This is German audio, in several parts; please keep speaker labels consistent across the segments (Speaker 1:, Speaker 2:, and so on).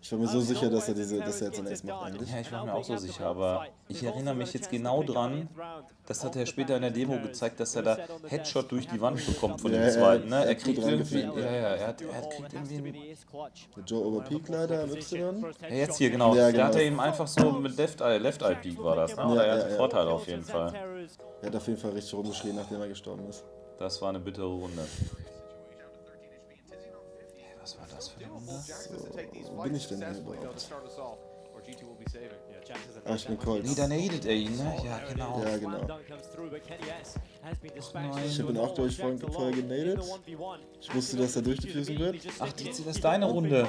Speaker 1: Ich war mir so sicher, dass er, diese, dass er jetzt ein Ace macht eigentlich.
Speaker 2: Ja, ich war mir auch so sicher, aber ich erinnere mich jetzt genau dran, das hat er später in der Demo gezeigt, dass er da Headshot durch die Wand bekommt von
Speaker 1: Ja,
Speaker 2: dem
Speaker 1: ja,
Speaker 2: zweiten. Ne?
Speaker 1: er
Speaker 2: Er
Speaker 1: hat
Speaker 2: kriegt irgendwie, ja, ja, er hat, er hat kriegt irgendwie einen
Speaker 1: Der Joe Overpeak leider am Y.
Speaker 2: Ja, jetzt hier, genau.
Speaker 1: Ja,
Speaker 2: Da
Speaker 1: genau.
Speaker 2: hat er ihm einfach so mit Left Eye, Left Eye Peak war das, ne? Oder
Speaker 1: Ja,
Speaker 2: er
Speaker 1: ja,
Speaker 2: hatte
Speaker 1: ja.
Speaker 2: Vorteile auf jeden Fall.
Speaker 1: Er hat auf jeden Fall richtig rumgeschrien, nachdem er gestorben ist.
Speaker 2: Das war eine bittere Runde. Was für Runde?
Speaker 1: Wo bin ich denn hier überhaupt? Ah, ich bin Colt.
Speaker 2: Nee, da nadet er ihn, ne? Ja, genau.
Speaker 1: Ja, genau. Ich habe ihn auch durch vorhin vorher genadet. Ich wusste, dass er durchdiffusen wird.
Speaker 2: Ach, die, das ist deine Runde.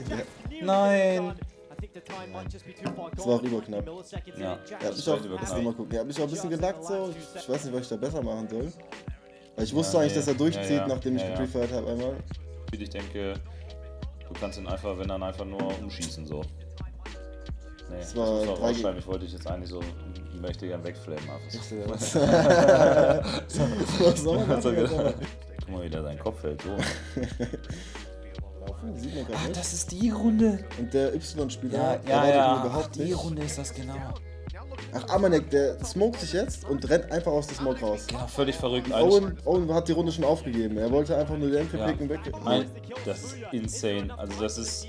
Speaker 2: Nein.
Speaker 1: Das war auch überknapp.
Speaker 2: Ja,
Speaker 1: Er hat mich auch, lass mal gucken. Er hat mich auch ein bisschen gelackt so. Ich weiß nicht, was ich da besser machen soll. Weil ich wusste
Speaker 2: Ja,
Speaker 1: eigentlich, dass er durchzieht,
Speaker 2: Ja, ja.
Speaker 1: nachdem ich
Speaker 2: Ja, ja.
Speaker 1: geprefert habe einmal.
Speaker 2: Ich denke, du kannst ihn einfach, wenn dann einfach nur umschießen, so. Nee, das,
Speaker 1: Das war
Speaker 2: muss auch
Speaker 1: drei
Speaker 2: rausschreiben. Ich wollte dich jetzt eigentlich so möchte gern wegflammen. Einfach so.
Speaker 1: Ich so, man
Speaker 2: So. Guck mal, wie da sein Kopf hält. So.
Speaker 1: Laufen, sieht man
Speaker 2: Ah,
Speaker 1: gerade nicht.
Speaker 2: das ist die Runde.
Speaker 1: Und der Y-Spieler
Speaker 2: Ja, ja, ja. Ach,
Speaker 1: überhaupt
Speaker 2: die
Speaker 1: nicht.
Speaker 2: Runde ist das genau.
Speaker 1: Ach, Amanek, der smoked sich jetzt und rennt einfach aus der Smoke raus.
Speaker 2: Genau, völlig verrückt.
Speaker 1: Owen, Owen hat die Runde schon aufgegeben. Er wollte einfach nur den MP
Speaker 2: Ja.
Speaker 1: picken weg.
Speaker 2: Nein, das ist insane. Also das ist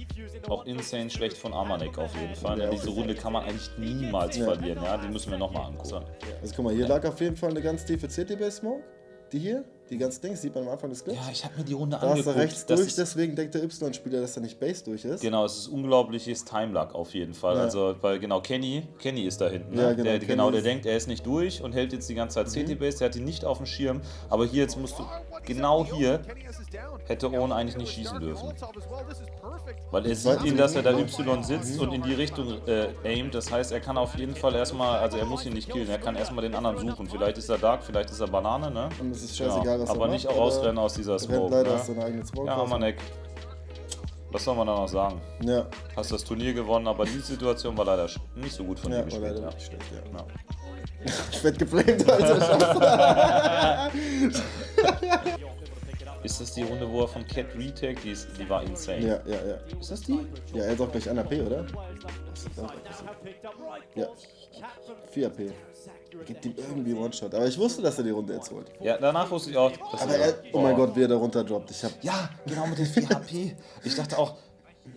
Speaker 2: auch insane schlecht von Amanek auf jeden Fall.
Speaker 1: Ja,
Speaker 2: Diese Runde kann man eigentlich niemals
Speaker 1: Ja.
Speaker 2: verlieren. Ja, die müssen wir nochmal angucken.
Speaker 1: Also guck mal, hier lag auf jeden Fall eine ganz tiefe CT-Base-Smoke. Die hier, die ganz Dings, sieht man am Anfang des Clips.
Speaker 2: Ja, ich habe mir die Runde
Speaker 1: da
Speaker 2: angeguckt.
Speaker 1: er rechts durch, deswegen denkt der Y-Spieler, dass er nicht Base durch ist.
Speaker 2: Genau, es ist unglaubliches Timeluck auf jeden Fall.
Speaker 1: Ja.
Speaker 2: Also, weil genau, Kenny, Kenny ist da hinten. Ne?
Speaker 1: Ja, genau,
Speaker 2: der,
Speaker 1: Kenny
Speaker 2: genau, der
Speaker 1: Mhm.
Speaker 2: denkt, er ist nicht durch und hält jetzt die ganze Zeit CT-Base, der hat ihn nicht auf dem Schirm. Aber hier jetzt musst du, genau hier, hätte Owen eigentlich nicht schießen dürfen. Weil er sieht ihn, dass er da Y sitzt und in die Richtung äh, aimt. Das heißt, er kann auf jeden Fall erstmal, also er muss ihn nicht killen, er kann erstmal den anderen suchen. Vielleicht ist er Dark, vielleicht ist er Banane, ne?
Speaker 1: Und es ist scheißegal, was er
Speaker 2: aber nicht auch rausrennen aus dieser
Speaker 1: Er rennt
Speaker 2: Smoke.
Speaker 1: leider
Speaker 2: Ne?
Speaker 1: aus seiner eigenen Smoke.
Speaker 2: Ja,
Speaker 1: raus.
Speaker 2: Amanek. Was soll man da noch sagen?
Speaker 1: Ja,
Speaker 2: Hast das Turnier gewonnen, aber die Situation war leider nicht so gut von
Speaker 1: ja,
Speaker 2: dir gespielt.
Speaker 1: leider
Speaker 2: Ja.
Speaker 1: wirklich schlecht, ja.
Speaker 2: Ja.
Speaker 1: Ich werd geflamed, Alter.
Speaker 2: Ist das die Runde, wo er von Cat retake? Die, ist, die war insane.
Speaker 1: ja, ja, ja.
Speaker 2: Ist das die?
Speaker 1: Ja, er hat auch gleich 1 AP, oder? Ist das? Ja. 4 AP. Gibt ihm irgendwie One-Shot. Aber ich wusste, dass er die Runde jetzt holt.
Speaker 2: Ja, danach wusste ich auch,
Speaker 1: Aber er, oh mein Gott, wie er da runterdroppt. Ich hab.
Speaker 2: Ja, genau mit den 4 HP. Ich dachte auch,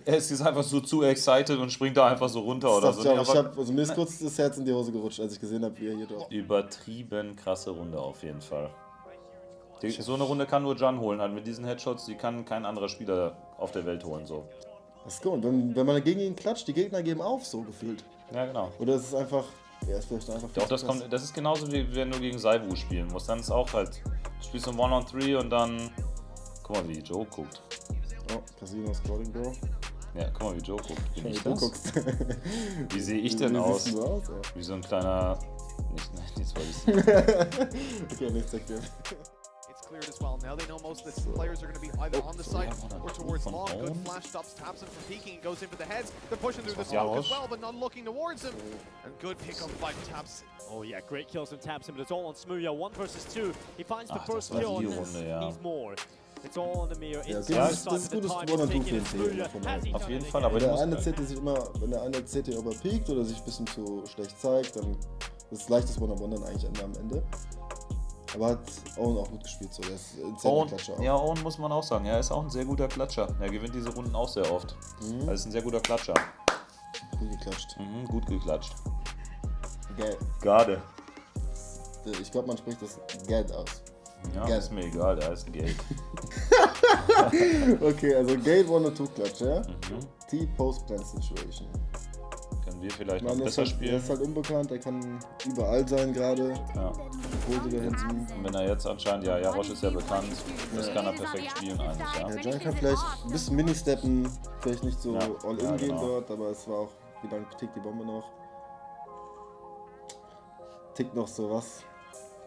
Speaker 2: er ist jetzt einfach so zu excited und springt da einfach so runter oder so.
Speaker 1: ich, auch, ich hab, also mir ist kurz das Herz in die Hose gerutscht, als ich gesehen habe, wie er hier droppt.
Speaker 2: übertrieben krasse Runde auf jeden Fall. Die, so eine Runde kann nur Jan holen. Halt mit diesen Headshots, die kann kein anderer Spieler auf der Welt holen. So.
Speaker 1: Das ist gut. Wenn, wenn man gegen ihn klatscht, die Gegner geben auf, so gefühlt.
Speaker 2: Ja, genau.
Speaker 1: Oder ist es einfach. Ja, ist vielleicht einfach.
Speaker 2: Doch, das, kommt, das ist genauso wie wenn du gegen Saibu spielen musst. Dann ist auch halt, du spielst ein One-on-Three und dann. Guck mal, wie Joe guckt.
Speaker 1: Oh, Casino Scrolling, Bro.
Speaker 2: Ja, guck mal, wie Joe guckt. Bin
Speaker 1: Wie
Speaker 2: ich das? Wie sehe ich denn
Speaker 1: Wie
Speaker 2: aus?
Speaker 1: du aus? Ja.
Speaker 2: Wie so ein kleiner. Nicht, nein, nichts wollte ich sagen.
Speaker 1: Okay, nichts erklärt.
Speaker 3: Cleared as well. Now they know most of the players are going to be either on the
Speaker 2: on
Speaker 3: or towards long. Good flash stops Thompson from peeking and goes in for the heads. They're pushing through the smoke as well, but not looking towards him. And good pickup by Thompson.
Speaker 4: Oh yeah, great kills from Tamsin, but it's all on Smooya. One versus two. He finds the
Speaker 2: das
Speaker 4: first kill and then needs more. It's all on the mirror.
Speaker 1: Ja, das
Speaker 4: the
Speaker 1: ist-
Speaker 4: side the
Speaker 1: gutes
Speaker 4: and
Speaker 1: für
Speaker 4: has he
Speaker 2: Auf jeden Fall, aber
Speaker 1: Wenn
Speaker 2: die
Speaker 1: der eine CT sich immer, wenn der eine CT überpeakt oder sich ein bisschen zu schlecht zeigt, dann ist es leichtes One-on-One dann eigentlich am Ende. Aber hat Owen auch gut gespielt, so. Der ist ein sehr
Speaker 2: Owen,
Speaker 1: Klatscher auch.
Speaker 2: ja, Owen muss man auch sagen. Er ist auch ein sehr guter Klatscher. Er gewinnt diese Runden auch sehr oft.
Speaker 1: Mhm.
Speaker 2: Er ist ein sehr guter Klatscher.
Speaker 1: Gut geklatscht.
Speaker 2: Mhm, gut geklatscht.
Speaker 1: Geil.
Speaker 2: Garde.
Speaker 1: Ich glaube, man spricht das Geld aus.
Speaker 2: Ja,
Speaker 1: Geil.
Speaker 2: ist mir egal, der heißt Geld.
Speaker 1: Okay, also Gate One Two Klatsch, ja?
Speaker 2: Mhm.
Speaker 1: T-Post-Plan Situation.
Speaker 2: Können wir vielleicht noch
Speaker 1: Man ist
Speaker 2: besser
Speaker 1: halt, er
Speaker 2: spielen?
Speaker 1: ist halt unbekannt, er kann überall sein gerade.
Speaker 2: Ja.
Speaker 1: Da hinten.
Speaker 2: Und wenn er jetzt anscheinend, ja, Jarosch ist ja bekannt, das kann er perfekt spielen eigentlich, ja.
Speaker 1: Ja, John kann vielleicht ein bisschen Mini-Steppen, vielleicht nicht so
Speaker 2: Ja,
Speaker 1: all in
Speaker 2: ja,
Speaker 1: gehen
Speaker 2: genau.
Speaker 1: dort, aber es war auch, wie lange tickt die Bombe noch? Tickt noch so was?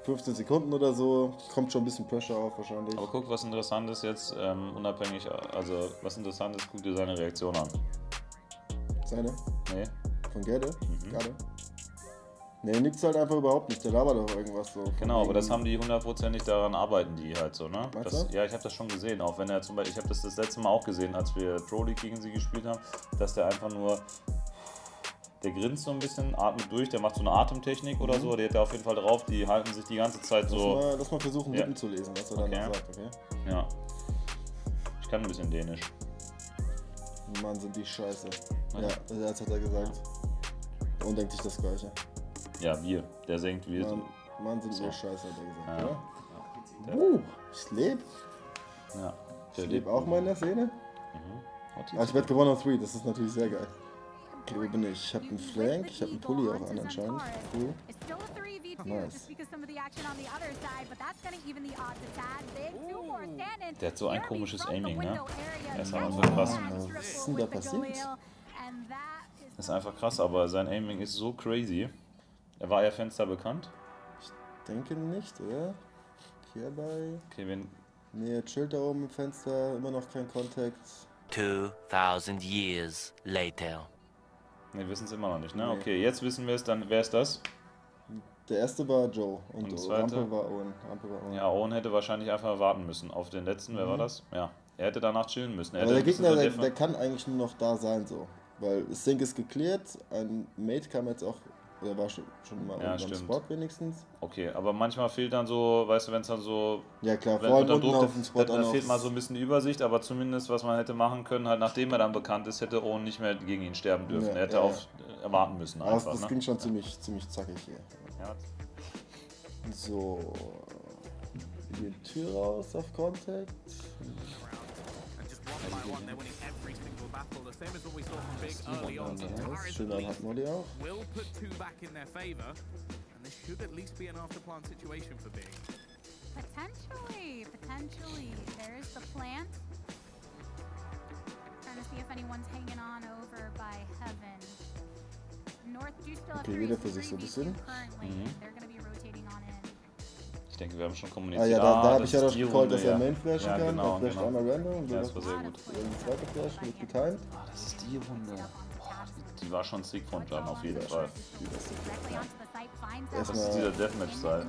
Speaker 1: 15 Sekunden oder so, kommt schon ein bisschen Pressure auf wahrscheinlich.
Speaker 2: Aber guck, was interessant ist jetzt, ähm, unabhängig, also was interessant ist, guck dir seine Reaktion an.
Speaker 1: Seine?
Speaker 2: Nee?
Speaker 1: Von Gerde?
Speaker 2: Mhm.
Speaker 1: Gerade? Nee, nix halt einfach überhaupt nicht. Der labert doch irgendwas so.
Speaker 2: Genau, aber das haben die hundertprozentig daran arbeiten, die halt so, ne? Das, ja, ich habe das schon gesehen, auch wenn er zum Beispiel, ich habe das das letzte Mal auch gesehen, als wir Pro League gegen sie gespielt haben, dass der einfach nur, der grinst so ein bisschen, atmet durch, der macht so eine Atemtechnik oder so, der hat da auf jeden Fall drauf, die halten sich die ganze Zeit
Speaker 1: Lass,
Speaker 2: so,
Speaker 1: mal, lass mal versuchen,
Speaker 2: Ja.
Speaker 1: Lippen zu lesen, was er dann
Speaker 2: Okay.
Speaker 1: noch sagt, okay?
Speaker 2: ja. Ich kann ein bisschen Dänisch.
Speaker 1: Mann, sind die scheiße.
Speaker 2: Ja.
Speaker 1: Ja, das hat er gesagt. Und denkt sich das Gleiche.
Speaker 2: Ja, wir, der senkt wir.
Speaker 1: Mann, Mann sind
Speaker 2: So.
Speaker 1: wir scheiße, hat er gesagt,
Speaker 2: Ja.
Speaker 1: oder?
Speaker 2: Der-
Speaker 1: Uh, ich lebe.
Speaker 2: Ja.
Speaker 1: Ich lebe auch mal in der Szene. Ah, ich werde gewonnen auf 3, das ist natürlich sehr geil. Okay, wo bin ich? Ich habe einen Flank, ich habe einen Pulli auch an anscheinend. Cool.
Speaker 5: It's still a 3v2
Speaker 1: Nice.
Speaker 2: Der hat so ein komisches Aiming, ne? Das ist einfach krass.
Speaker 1: Was ist denn da passiert?
Speaker 2: Das ist einfach krass, aber sein Aiming ist so crazy. Er war ja Fenster bekannt.
Speaker 1: Denke nicht, oder? Hierbei.
Speaker 2: Okay, wenn,
Speaker 1: Nee, chillt da oben im Fenster, immer noch kein Kontakt.
Speaker 6: 2,000 years later.
Speaker 2: ne, wissen es immer noch nicht, ne?
Speaker 1: Nee.
Speaker 2: Okay, jetzt wissen wir es, dann wer ist das?
Speaker 1: Der erste war Joe und,
Speaker 2: Und der
Speaker 1: und
Speaker 2: zweite?
Speaker 1: Rampe war Owen. Rampe war Owen.
Speaker 2: Ja, Owen hätte wahrscheinlich einfach warten müssen auf den letzten. Wer war das? Ja, er hätte danach chillen müssen. Er
Speaker 1: Mhm. Aber der Gegner, der, der kann eigentlich nur noch da sein, so. Weil Sync ist geklärt, ein Mate kam jetzt auch, oder war schon, schon mal
Speaker 2: Ja,
Speaker 1: unten am. Spot wenigstens.
Speaker 2: Okay, aber manchmal fehlt dann so, weißt du, wenn es dann so.
Speaker 1: Ja klar,
Speaker 2: Wenn
Speaker 1: vor allem unten
Speaker 2: Druck,
Speaker 1: auf dem Spot
Speaker 2: da,
Speaker 1: auch
Speaker 2: da
Speaker 1: noch.
Speaker 2: fehlt mal so ein bisschen die Übersicht, aber zumindest, was man hätte machen können, halt nachdem er dann bekannt ist, hätte Owen nicht mehr gegen ihn sterben dürfen.
Speaker 1: Ja,
Speaker 2: er hätte
Speaker 1: ja,
Speaker 2: auf äh, warten müssen einfach.
Speaker 1: das
Speaker 2: ne?
Speaker 1: ging schon ziemlich, ziemlich zackig hier.
Speaker 2: ja.
Speaker 1: So. Die Tür raus auf Contact.
Speaker 3: And just one by one, they're winning every single battle. The same as what we saw from Big early on. So
Speaker 1: Nice.
Speaker 3: Tyrus at
Speaker 1: Schöner
Speaker 3: least
Speaker 1: Handmoddy auch.
Speaker 3: will put two back in their favor. And this should at least be an after-plan situation for Big.
Speaker 5: potentially, potentially. There's the plant. Trying to see if anyone's hanging on over by heaven. North do still have
Speaker 1: Okay,
Speaker 5: three-
Speaker 1: jeder für sich so ein
Speaker 5: 3v2
Speaker 2: Mhm.
Speaker 5: They're going to
Speaker 2: denke, wir haben schon
Speaker 1: Ah
Speaker 2: kommuniziert.
Speaker 1: ja, da, da habe
Speaker 2: das
Speaker 1: ich ja doch
Speaker 2: die
Speaker 1: gecallt, dass er. Main flashen
Speaker 2: ja,
Speaker 1: kann.
Speaker 2: Genau,
Speaker 1: er flasht
Speaker 2: genau.
Speaker 1: einmal random und
Speaker 2: Ja, das war sehr gut.
Speaker 1: Ein zweiter Flash mit getimed.
Speaker 2: Ah, das ist die Runde. Boah, die, die war schon sick von Plan auf jeden Fall. Das ist dieser Deathmatch-Style.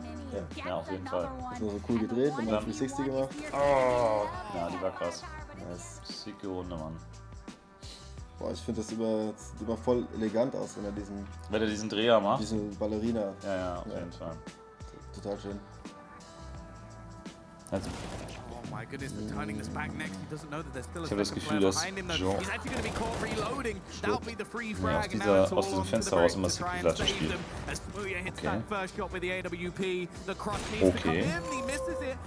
Speaker 1: Ja.
Speaker 2: Ja, auf jeden Fall.
Speaker 1: Ist nur so cool gedreht dann 360 gemacht.
Speaker 2: Ja, die war krass.
Speaker 1: Nice.
Speaker 2: Sicke Runde, Mann.
Speaker 1: Boah, ich finde das immer, das sieht immer voll elegant aus, wenn er diesen,
Speaker 2: Wenn er diesen Dreher macht.
Speaker 1: diesen Ballerina.
Speaker 2: Ja, ja, auf
Speaker 1: Ja.
Speaker 2: jeden Fall.
Speaker 1: Total schön.
Speaker 3: A
Speaker 2: Ich hab das Gefühl, dass. Jean-
Speaker 3: frag.
Speaker 2: aus dieser- aus diesem Fenster raus immer
Speaker 3: Smooya hits
Speaker 2: Okay. Okay.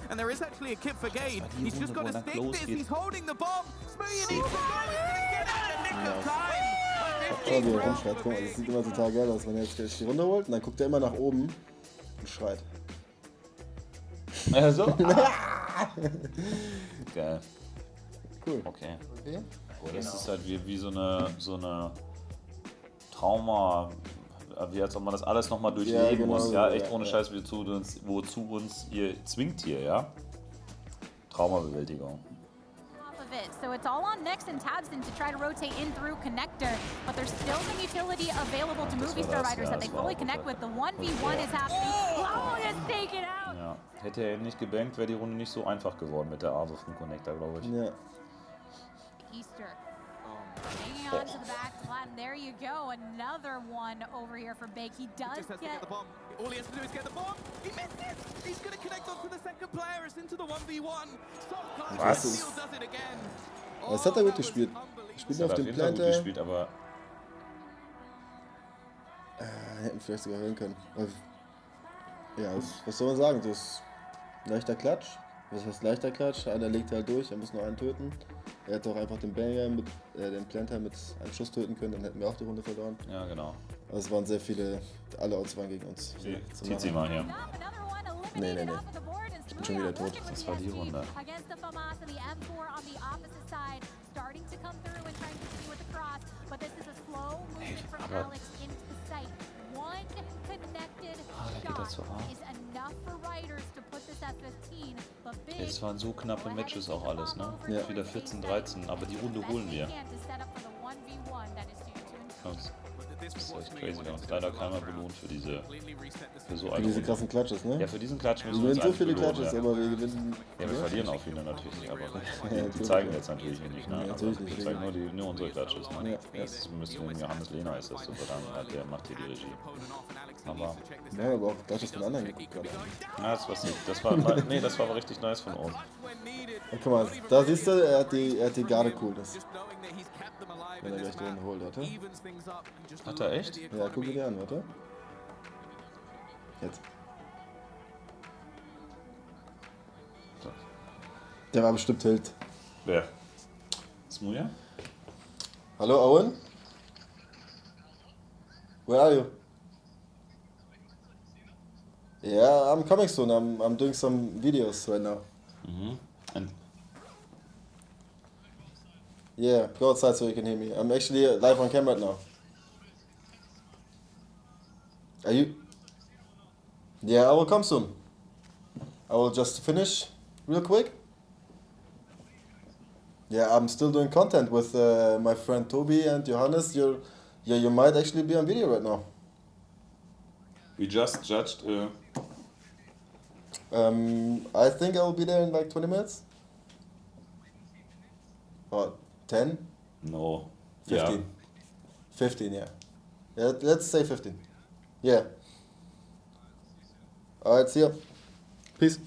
Speaker 3: and there is actually a kit for Gade. He's just got to
Speaker 2: er
Speaker 3: stick this.
Speaker 2: geht.
Speaker 3: He's holding the bomb. Smooya needs to go. He's going to get out the nick of time.
Speaker 1: Schau, wie
Speaker 3: 15
Speaker 1: er rumschreit. Guck mal, das sieht immer total geil aus, wenn er jetzt gleich die Runde holt und dann guckt er immer nach oben und schreit.
Speaker 2: Also. Geil.
Speaker 1: Cool.
Speaker 2: Okay.
Speaker 1: Okay.
Speaker 2: Das ist halt wie, wie so eine, so eine Trauma, wie als ob man das alles nochmal durchleben
Speaker 1: Ja, genau
Speaker 2: muss.
Speaker 1: so,
Speaker 2: Ja, echt
Speaker 1: ja,
Speaker 2: ohne
Speaker 1: ja.
Speaker 2: Scheiß, wozu uns, wozu uns ihr zwingt hier, ja? Traumabewältigung.
Speaker 5: Off of it. So it's all on Nex and Tabson to try to rotate in through connector, but there's still some utility available to
Speaker 2: Das
Speaker 5: Movie Star Riders that they fully
Speaker 2: auch
Speaker 5: connect with. The 1v1 is happening. Oh, it's taken out.
Speaker 2: Ja. Hätte er ihn nicht gebankt, wäre die Runde nicht so einfach geworden mit der Ave vom Connector, glaube ich.
Speaker 1: Ja.
Speaker 5: Easter. Hanging on to the back and there you go. Another one over here for Big. He does
Speaker 3: Just has to
Speaker 5: get
Speaker 3: get the bomb. All he has to do is get the bomb. He missed it. He's going to connect onto the second player. It's into the 1v1. Soft cut.
Speaker 1: Was?
Speaker 3: Steel does it again.
Speaker 1: Das hat er
Speaker 3: Oh,
Speaker 1: gut
Speaker 3: that was
Speaker 1: gespielt. Spielt
Speaker 2: Er
Speaker 1: auf dem Planter.
Speaker 2: gespielt, aber
Speaker 1: Äh, hätten vielleicht sogar hören können. Aber, ja, was, was soll man sagen? Das ist leichter Klatsch. Was heißt leichter Klatsch? Einer legt halt durch, er muss nur einen töten. Er hätte auch einfach den Banger mit, äh, den Planter mit einem Schuss töten können, dann hätten wir auch die Runde verloren.
Speaker 2: ja, genau.
Speaker 1: Aber es waren sehr viele, alle Odds waren gegen uns.
Speaker 2: Zieht sie mal hier.
Speaker 1: Nee, nee, nee. Ich bin schon wieder tot.
Speaker 2: Das war die Runde.
Speaker 5: SG Against the FAMAS and the M4 on the opposite side, starting to come through and trying to see with the cross, but this is a slow movement from
Speaker 2: aber-
Speaker 5: Alex into the site. One connected
Speaker 2: Ah, da geht er zur
Speaker 5: shot
Speaker 2: A.
Speaker 5: is enough for Riders to put this at 15, but Big
Speaker 2: Es waren so knappe Matches auch alles, ne?
Speaker 1: Ja.
Speaker 2: Wieder 14, 13, aber die Runde holen wir.
Speaker 5: Best they can to set up for the 1v1 that is due to
Speaker 2: Krass. Echt crazy. Wir haben uns leider keiner belohnt für diese, für so
Speaker 1: Für diese
Speaker 2: Runde.
Speaker 1: krassen Clutches, ne?
Speaker 2: Ja, für diesen Klatsch
Speaker 1: wir
Speaker 2: müssen wir uns
Speaker 1: gewinnen so viele
Speaker 2: belohnen,
Speaker 1: Clutches,
Speaker 2: ja.
Speaker 1: aber wir gewinnen.
Speaker 2: Ja, wir verlieren auch viele natürlich, aber die, die zeigen wir jetzt natürlich hier nicht. Ne?
Speaker 1: Ja,
Speaker 2: aber
Speaker 1: natürlich
Speaker 2: wir
Speaker 1: nicht,
Speaker 2: zeigen nur, die, nur unsere Klatsches. Ne?
Speaker 1: Ja, ja.
Speaker 2: Das müsste dem Johannes Lehner ist das zu verdanken, halt, der macht hier die Regie. Aber
Speaker 1: Wir haben aber auch Clutches von anderen geguckt gerade.
Speaker 2: ja, das, war, das war nee, das war aber richtig nice von uns.
Speaker 1: Und guck mal, da siehst du, er hat die, er hat die Garde Coolness. Wenn er gleich den holt, warte.
Speaker 2: Hat er echt?
Speaker 1: Ja, guck dir an, warte. Jetzt. Der war bestimmt Tilt.
Speaker 2: Wer? Smuja?
Speaker 1: Hallo Owen? Where are you? Yeah, I'm coming soon. I'm, I'm doing some videos right now.
Speaker 2: Mhm. And
Speaker 1: Yeah, go outside so you can hear me. I'm actually uh, live on camera right now. Are you? Yeah, I will come soon. I will just finish real quick. Yeah, I'm still doing content with uh, my friend Toby and Johannes. You're, yeah, you might actually be on video right now.
Speaker 2: we just judged. Uh,
Speaker 1: Um, I think I will be there in like 20 minutes. Or 10?
Speaker 2: no.
Speaker 1: 15. 15, yeah. yeah. Let's say 15. Yeah. Alright, see ya. Peace.